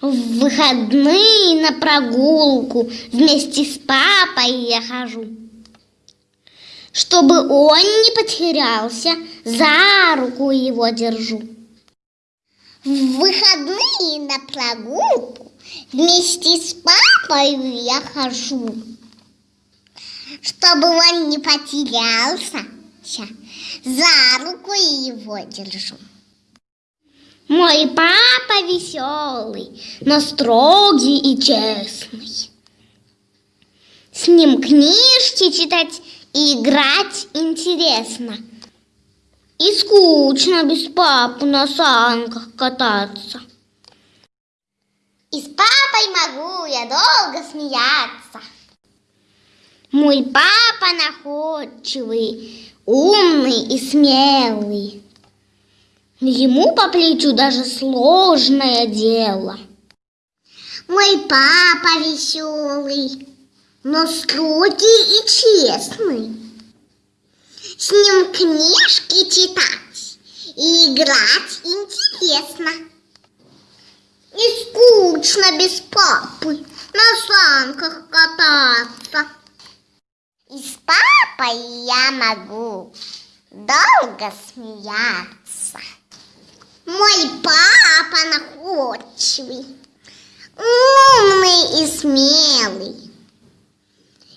В выходные на прогулку вместе с папой я хожу. Чтобы он не потерялся, за руку его держу. В выходные на прогулку вместе с папой я хожу. Чтобы он не потерялся, за руку его держу. Мой папа веселый, но строгий и честный. С ним книжки читать и играть интересно. И скучно без папы на санках кататься. И с папой могу я долго смеяться. Мой папа находчивый, умный и смелый. Ему по плечу даже сложное дело. Мой папа веселый, но строгий и честный. С ним книжки читать и играть интересно. И скучно без папы на санках кататься. И с папой я могу долго смеяться. Мой папа находчивый, умный и смелый.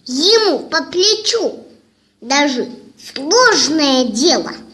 Ему по плечу даже сложное дело –